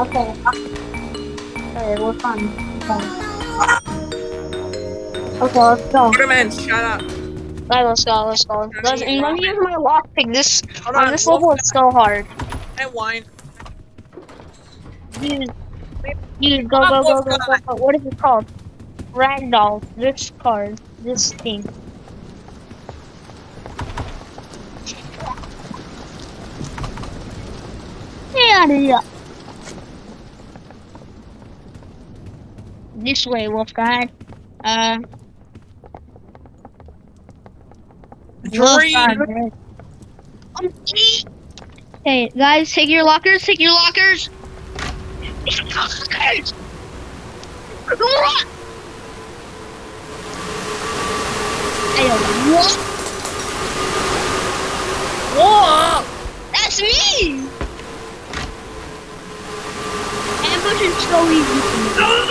Okay. Okay, we're fine. Okay, let's go. Waterman, shut up. Right, let's go, let's go. Let's, and let me use my lockpick. This Hold on on, this level it's so hard. and wine. Use, use, go, go, go, go, go, go. What is it called? Ragdoll. This card. This thing. Yeah, yeah. This way, Wolf guy. Uh, Wolf Dream. man. Um, Hey, guys, take your lockers. Take your lockers. Take your lockers. Hey, what? Whoa! That's me! Ambush is so easy for me.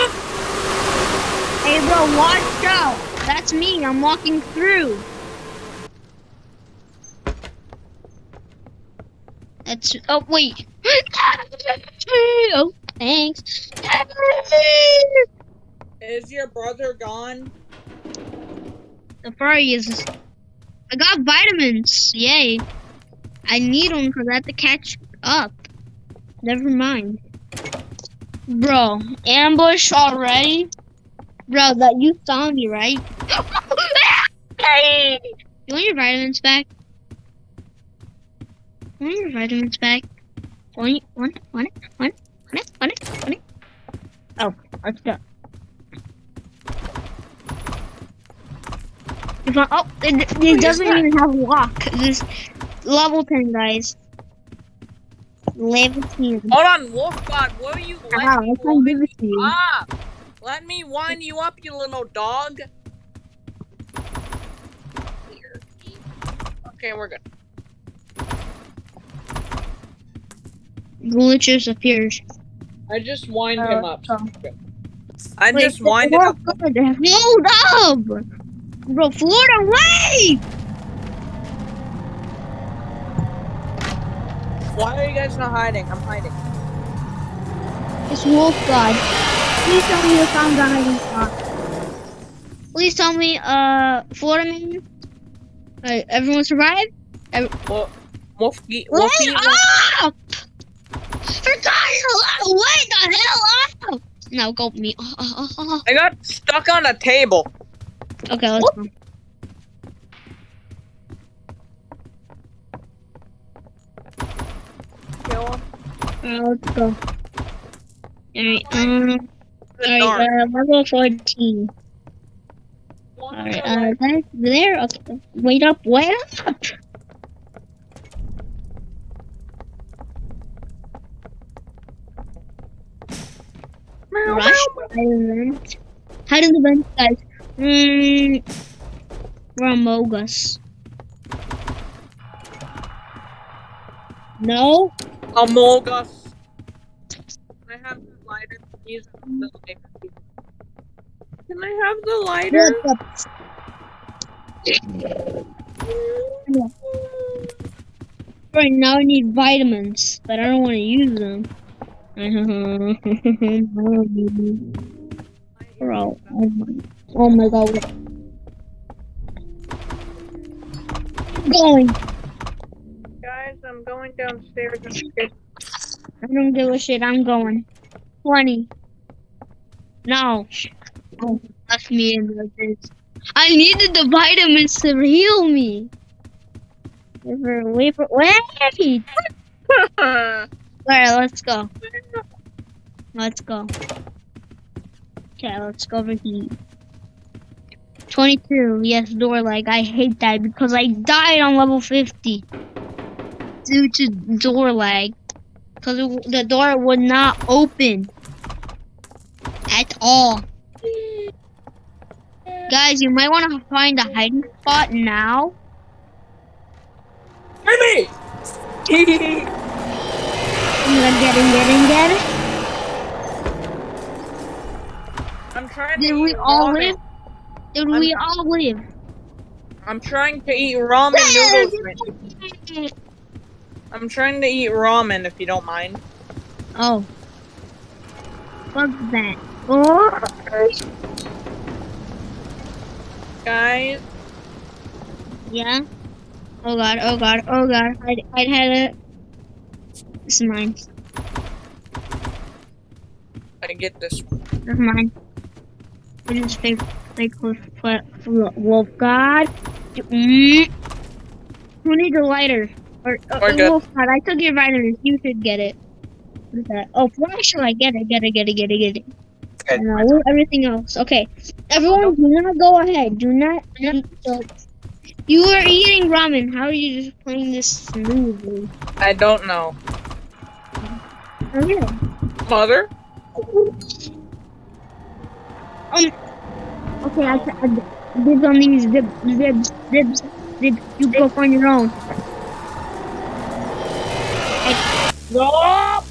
Hey, bro, watch out. That's me. I'm walking through. That's. Oh, wait. oh, thanks. Is your brother gone? The furry is. I got vitamins. Yay. I need them because I have to catch up. Never mind. Bro, ambush already? Bro, that you saw me, right? hey! You want your vitamins back? You want your vitamins back? Want it? Want it? Want it? Want it? Want it? Want it? Want it? Oh, let's go. If I, oh, it, it Wait, doesn't even have lock. This level 10, guys. Level 10. Hold on, Wolf God, will you me I can't give it to you. up? Let me wind you up, you little dog. Okay, we're good. Glitches appears. I just wind Uh, him up. so- I Wait, just wind him up. Hold up! Bro, Florida, wait! Why are you guys not hiding? I'm hiding. It's Wolf God. Please tell me you found the hiding spot. Please tell me, uh, Florida man. Alright, everyone survived? Well, Wolfie, Wait Wolfie, up! For God's sake, wait the hell up! No, go me. Oh, oh, oh, oh. I got stuck on a table. Okay, let's go. Kill him. Uh, let's go. Alright, um, Good alright, uh, level 14. Alright, uh, there. Okay. Wait up, wait up! Rush event. Hide in the vent, guys. Mm, we're among. No? Among Us. Can I have the lighter. The lighter. Can I have the lighter? Right now I need vitamins, but I don't want to use them. Bro, oh my, oh my god. what- Going. Guys, I'm going downstairs and get I don't give a shit. I'm going. 20. No. Left me in like this. I needed the vitamins to heal me. Wait wait wait! Alright, let's go. Let's go. Okay, let's go over here. 22, yes, door lag. I hate that because I died on level 50 due to door lag. Because the door would not open at all. Guys, you might want to find a hiding spot now. Baby! I'm gonna get in, get in, get in. I'm trying Did to we eat all ramen. live? Did we all live? I'm trying to eat ramen noodles. I'm trying to eat ramen if you don't mind. Oh, Fuck that. Oh, Guys, yeah. Oh god, oh god, oh god. I'd, I'd had it. This is mine. I get this one. This is mine. It is fake, fake wolf, wolf, god. Mm. Who needs a lighter? Or, uh, We're wolf god, I took your vitamins. You should get it. What is that? Oh, flashlight. I get it, get it, get it, get it, get it. Okay. And I'll everything else. Okay. Everyone, do not go ahead. Do not eat the... You are eating ramen. How are you just playing this smoothly? I don't know. Okay. Mother? Um. Okay, I, I dibs on these zip, zibs, zibs, zibs. You go on your own. No!